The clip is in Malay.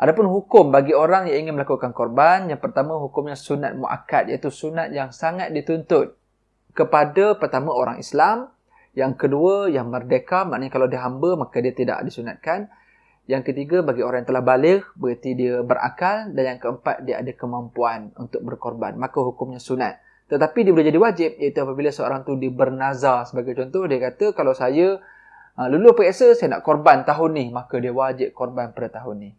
Adapun hukum bagi orang yang ingin melakukan korban, yang pertama hukumnya sunat muakkad iaitu sunat yang sangat dituntut kepada pertama orang Islam, yang kedua yang merdeka maknanya kalau dia hamba maka dia tidak disunatkan. Yang ketiga bagi orang yang telah balik berarti dia berakal dan yang keempat dia ada kemampuan untuk berkorban, maka hukumnya sunat. Tetapi dia boleh jadi wajib iaitu apabila seorang tu dibernazar sebagai contoh dia kata kalau saya uh, lulu periksa saya nak korban tahun ni maka dia wajib korban pada tahun ni.